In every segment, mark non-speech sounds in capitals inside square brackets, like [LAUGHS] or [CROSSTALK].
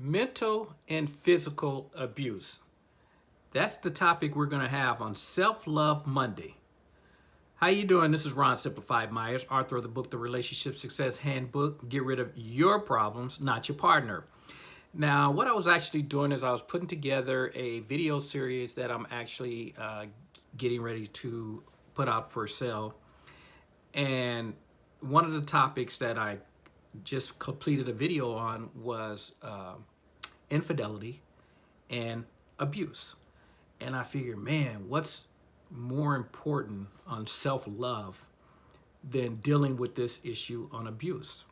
mental and physical abuse. That's the topic we're going to have on Self-Love Monday. How you doing? This is Ron Simplified Myers, author of the book, The Relationship Success Handbook. Get rid of your problems, not your partner. Now, what I was actually doing is I was putting together a video series that I'm actually uh, getting ready to put out for sale. And one of the topics that I just completed a video on was uh, infidelity and abuse. And I figured, man, what's more important on self-love than dealing with this issue on abuse?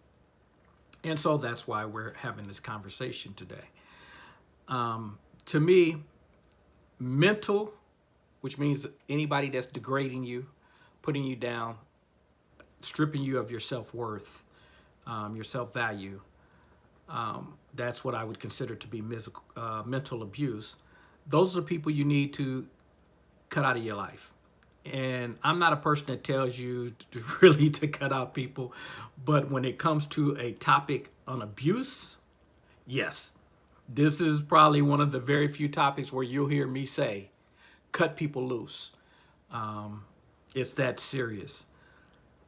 And so that's why we're having this conversation today. Um, to me, mental, which means anybody that's degrading you, putting you down, stripping you of your self-worth, um, your self-value, um, that's what I would consider to be uh, mental abuse. Those are the people you need to cut out of your life. And I'm not a person that tells you [LAUGHS] to really to cut out people, but when it comes to a topic on abuse, yes, this is probably one of the very few topics where you'll hear me say, cut people loose. Um, it's that serious.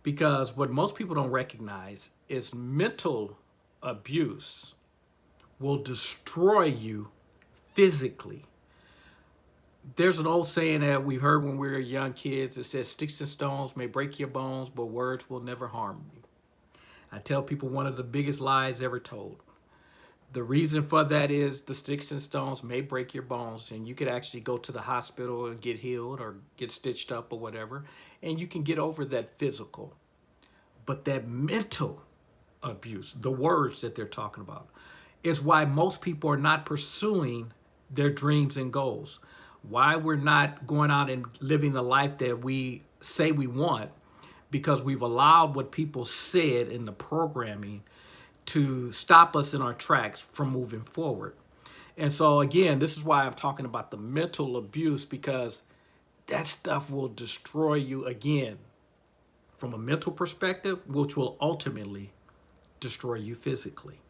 Because what most people don't recognize is mental abuse will destroy you physically. There's an old saying that we heard when we were young kids. that says, sticks and stones may break your bones, but words will never harm you. I tell people one of the biggest lies ever told. The reason for that is the sticks and stones may break your bones and you could actually go to the hospital and get healed or get stitched up or whatever. And you can get over that physical. But that mental abuse, the words that they're talking about, is why most people are not pursuing their dreams and goals. Why we're not going out and living the life that we say we want because we've allowed what people said in the programming to stop us in our tracks from moving forward. And so again, this is why I'm talking about the mental abuse because that stuff will destroy you again from a mental perspective, which will ultimately destroy you physically.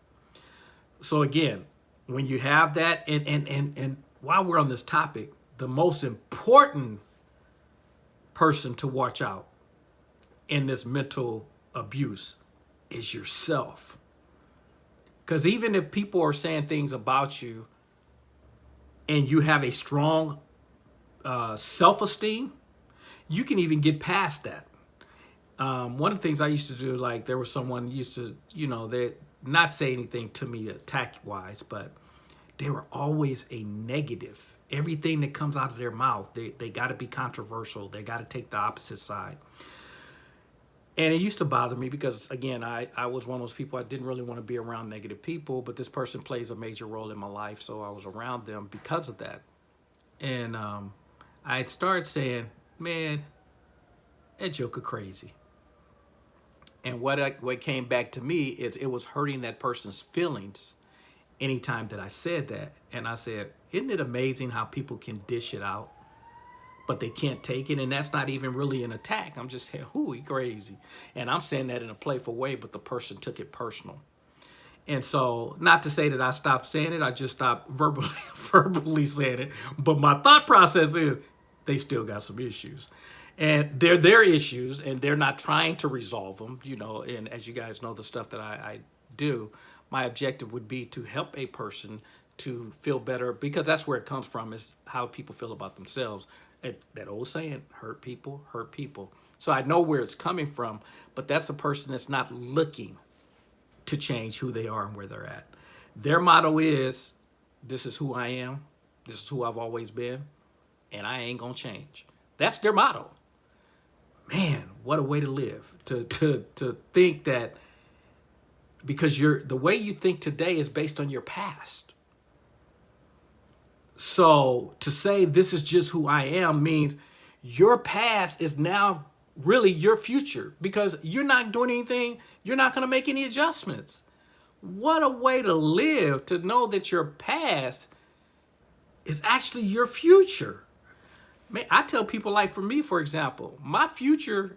So again, when you have that, and, and, and, and while we're on this topic, the most important person to watch out in this mental abuse is yourself. Because even if people are saying things about you and you have a strong uh, self-esteem, you can even get past that um, one of the things I used to do, like there was someone used to, you know, they not say anything to me attack wise, but they were always a negative. Everything that comes out of their mouth, they, they got to be controversial. They got to take the opposite side. And it used to bother me because, again, I, I was one of those people, I didn't really want to be around negative people, but this person plays a major role in my life, so I was around them because of that. And um, I had started saying, man, that joker crazy. And what, I, what came back to me is it was hurting that person's feelings anytime that I said that. And I said, isn't it amazing how people can dish it out, but they can't take it? And that's not even really an attack. I'm just saying, who he crazy. And I'm saying that in a playful way, but the person took it personal. And so, not to say that I stopped saying it, I just stopped [LAUGHS] verbally, verbally saying it. But my thought process is, they still got some issues and they're their issues and they're not trying to resolve them you know and as you guys know the stuff that I, I do my objective would be to help a person to feel better because that's where it comes from is how people feel about themselves it, that old saying hurt people hurt people. So I know where it's coming from but that's a person that's not looking to change who they are and where they're at. Their motto is this is who I am. This is who I've always been and I ain't gonna change. That's their motto. Man, what a way to live. To, to, to think that because you're, the way you think today is based on your past. So to say this is just who I am means your past is now really your future because you're not doing anything. You're not going to make any adjustments. What a way to live to know that your past is actually your future. Man, I tell people like for me, for example, my future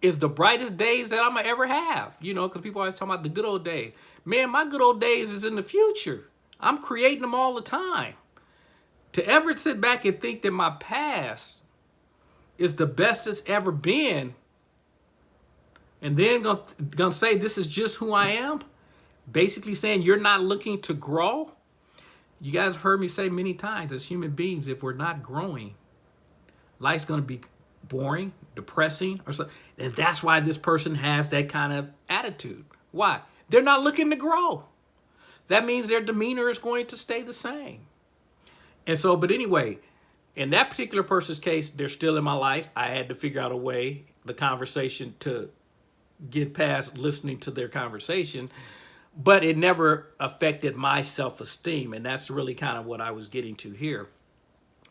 is the brightest days that I'm gonna ever have. You know, because people always talk about the good old days. Man, my good old days is in the future. I'm creating them all the time. To ever sit back and think that my past is the best it's ever been, and then gonna, gonna say this is just who I am, basically saying you're not looking to grow. You guys have heard me say many times as human beings, if we're not growing, life's gonna be boring, depressing, or something. And that's why this person has that kind of attitude. Why? They're not looking to grow. That means their demeanor is going to stay the same. And so, but anyway, in that particular person's case, they're still in my life. I had to figure out a way, the conversation to get past listening to their conversation, but it never affected my self-esteem. And that's really kind of what I was getting to here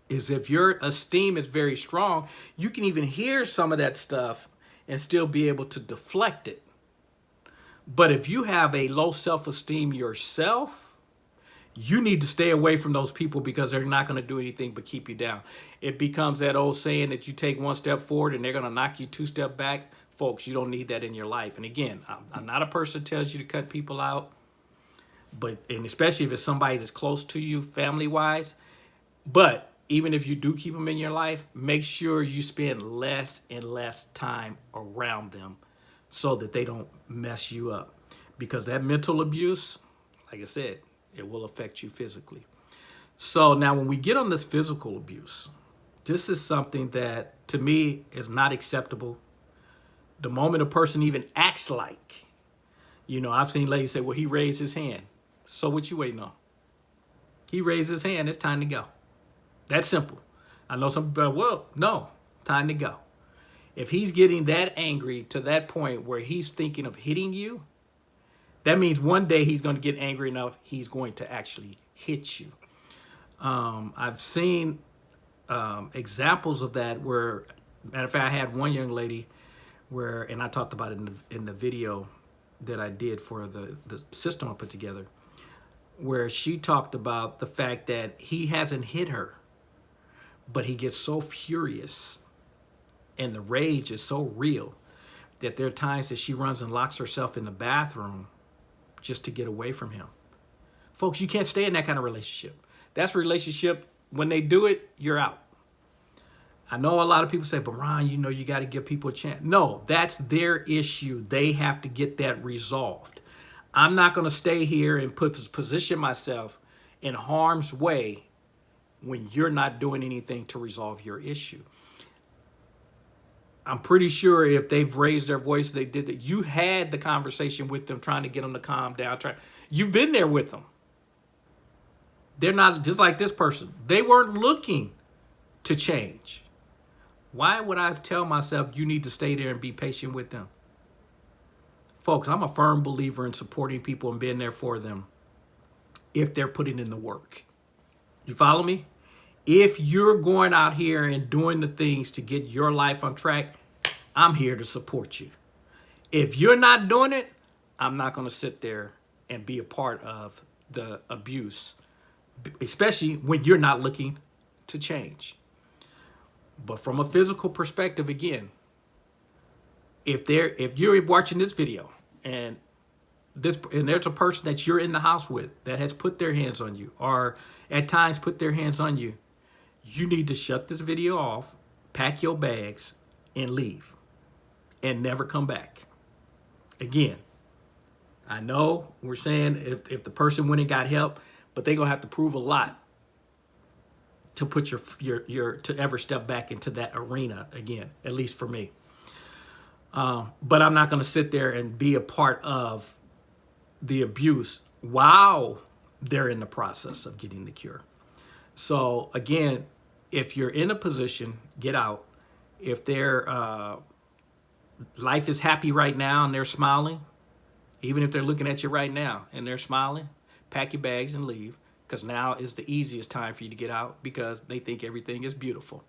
is if your esteem is very strong, you can even hear some of that stuff and still be able to deflect it. But if you have a low self-esteem yourself, you need to stay away from those people because they're not going to do anything but keep you down. It becomes that old saying that you take one step forward and they're going to knock you two step back. Folks, you don't need that in your life. And again, I'm, I'm not a person that tells you to cut people out, but and especially if it's somebody that's close to you family-wise. But even if you do keep them in your life, make sure you spend less and less time around them so that they don't mess you up. Because that mental abuse, like I said, it will affect you physically. So now when we get on this physical abuse, this is something that to me is not acceptable. The moment a person even acts like, you know, I've seen ladies say, well, he raised his hand. So what you waiting on? He raised his hand, it's time to go. That's simple. I know some people, well, no, time to go. If he's getting that angry to that point where he's thinking of hitting you, that means one day he's going to get angry enough, he's going to actually hit you. Um, I've seen um, examples of that where, matter of fact, I had one young lady where, and I talked about it in the, in the video that I did for the, the system I put together, where she talked about the fact that he hasn't hit her but he gets so furious and the rage is so real that there are times that she runs and locks herself in the bathroom just to get away from him. Folks, you can't stay in that kind of relationship. That's relationship, when they do it, you're out. I know a lot of people say, but Ron, you know, you got to give people a chance. No, that's their issue. They have to get that resolved. I'm not going to stay here and put position myself in harm's way when you're not doing anything to resolve your issue. I'm pretty sure if they've raised their voice, they did that. You had the conversation with them, trying to get them to calm down. Try, you've been there with them. They're not just like this person. They weren't looking to change. Why would I tell myself you need to stay there and be patient with them? Folks, I'm a firm believer in supporting people and being there for them if they're putting in the work. You follow me? If you're going out here and doing the things to get your life on track, I'm here to support you. If you're not doing it, I'm not going to sit there and be a part of the abuse, especially when you're not looking to change. But from a physical perspective, again, if there, if you're watching this video and this, and there's a person that you're in the house with that has put their hands on you, or at times put their hands on you, you need to shut this video off, pack your bags, and leave. And never come back. Again, I know we're saying if, if the person went and got help, but they're going to have to prove a lot to put your, your, your, to ever step back into that arena again, at least for me. Um, but I'm not going to sit there and be a part of the abuse while they're in the process of getting the cure. So again, if you're in a position, get out. If their uh, life is happy right now and they're smiling, even if they're looking at you right now and they're smiling, pack your bags and leave because now is the easiest time for you to get out because they think everything is beautiful.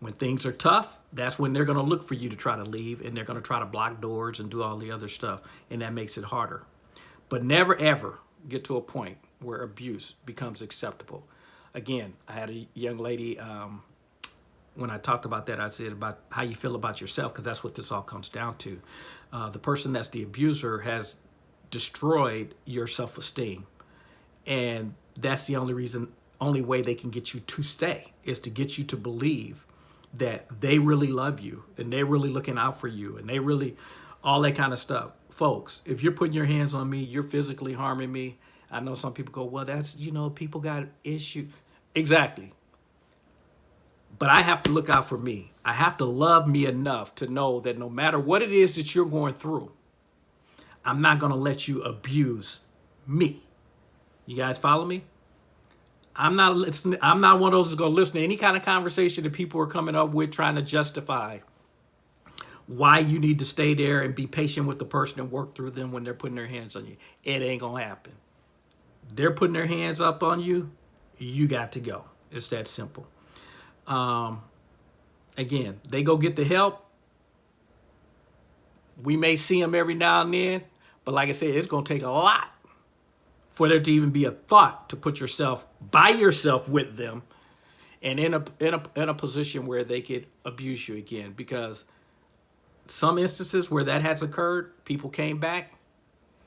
When things are tough, that's when they're going to look for you to try to leave and they're going to try to block doors and do all the other stuff. And that makes it harder. But never, ever get to a point where abuse becomes acceptable. Again, I had a young lady, um, when I talked about that, I said about how you feel about yourself, because that's what this all comes down to. Uh, the person that's the abuser has destroyed your self-esteem. And that's the only reason, only way they can get you to stay is to get you to believe that they really love you and they're really looking out for you and they really, all that kind of stuff. Folks, if you're putting your hands on me, you're physically harming me. I know some people go, well, that's, you know, people got issues. Exactly. But I have to look out for me. I have to love me enough to know that no matter what it is that you're going through, I'm not going to let you abuse me. You guys follow me? I'm not listening. I'm not one of those that's going to listen to any kind of conversation that people are coming up with trying to justify why you need to stay there and be patient with the person and work through them when they're putting their hands on you. It ain't going to happen. They're putting their hands up on you. You got to go. It's that simple. Um, again, they go get the help. We may see them every now and then, but like I said, it's going to take a lot for there to even be a thought to put yourself by yourself with them and in a, in a, in a position where they could abuse you again. Because some instances where that has occurred, people came back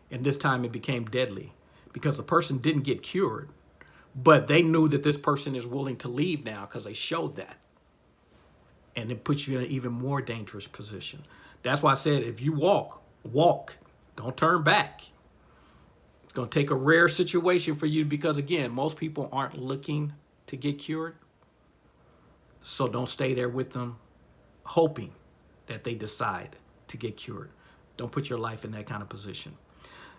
and this time it became deadly because the person didn't get cured but they knew that this person is willing to leave now because they showed that. And it puts you in an even more dangerous position. That's why I said, if you walk, walk, don't turn back. It's going to take a rare situation for you because, again, most people aren't looking to get cured. So don't stay there with them hoping that they decide to get cured. Don't put your life in that kind of position.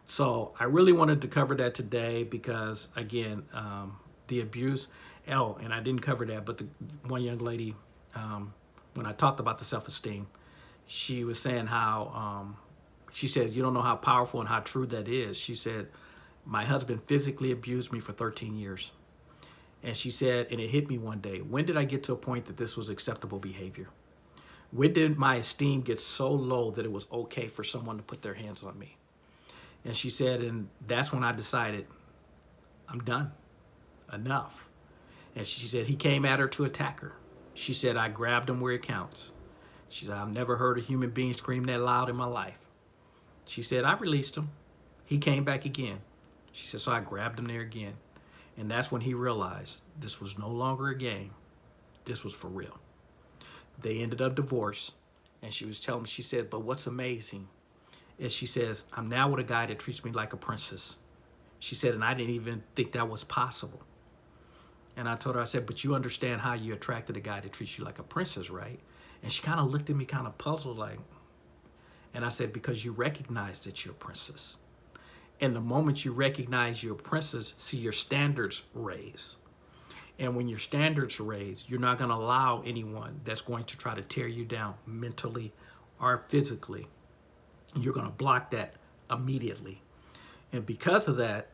So I really wanted to cover that today because, again, um, the abuse. Oh, and I didn't cover that, but the one young lady, um, when I talked about the self-esteem, she was saying how, um, she said, you don't know how powerful and how true that is. She said, my husband physically abused me for 13 years. And she said, and it hit me one day, when did I get to a point that this was acceptable behavior? When did my esteem get so low that it was okay for someone to put their hands on me? And she said, and that's when I decided, I'm done, enough. And she said, he came at her to attack her. She said, I grabbed him where it counts. She said, I've never heard a human being scream that loud in my life. She said, I released him. He came back again. She said, so I grabbed him there again. And that's when he realized this was no longer a game. This was for real. They ended up divorced. And she was telling me, she said, but what's amazing is she says, I'm now with a guy that treats me like a princess. She said, and I didn't even think that was possible. And I told her, I said, but you understand how you attracted a guy that treats you like a princess, right? And she kind of looked at me kind of puzzled like, and I said, because you recognize that you're a princess. And the moment you recognize you're a princess, see your standards raise. And when your standards raise, you're not going to allow anyone that's going to try to tear you down mentally or physically you're going to block that immediately. And because of that,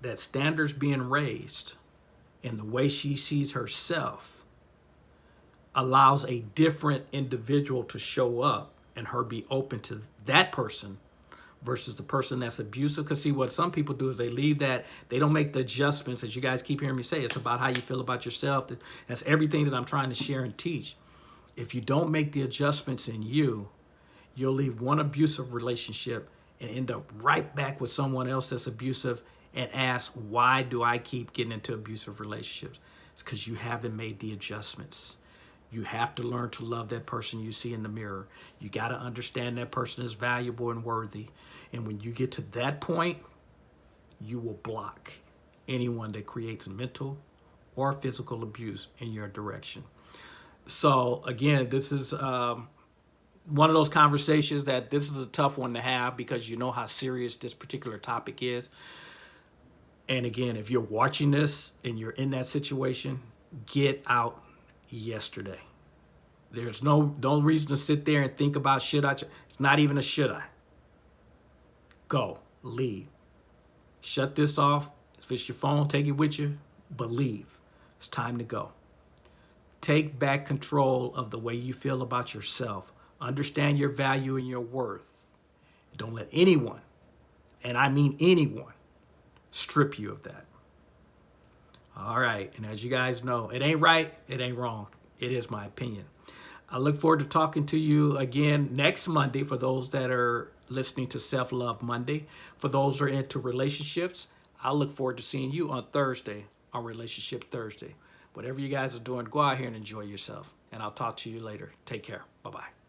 that standards being raised and the way she sees herself allows a different individual to show up and her be open to that person versus the person that's abusive. Because see, what some people do is they leave that, they don't make the adjustments, as you guys keep hearing me say, it's about how you feel about yourself. That's everything that I'm trying to share and teach. If you don't make the adjustments in you, you'll leave one abusive relationship and end up right back with someone else that's abusive and ask, why do I keep getting into abusive relationships? It's because you haven't made the adjustments. You have to learn to love that person you see in the mirror. You got to understand that person is valuable and worthy. And when you get to that point, you will block anyone that creates mental or physical abuse in your direction. So again, this is um, one of those conversations that this is a tough one to have because you know how serious this particular topic is. And again, if you're watching this and you're in that situation, get out yesterday. There's no no reason to sit there and think about should I. It's not even a should I. Go, leave. Shut this off. If it's your phone, take it with you, but leave. It's time to go. Take back control of the way you feel about yourself Understand your value and your worth. Don't let anyone, and I mean anyone, strip you of that. All right, and as you guys know, it ain't right, it ain't wrong. It is my opinion. I look forward to talking to you again next Monday for those that are listening to Self Love Monday. For those who are into relationships, I look forward to seeing you on Thursday on Relationship Thursday. Whatever you guys are doing, go out here and enjoy yourself. And I'll talk to you later. Take care. Bye-bye.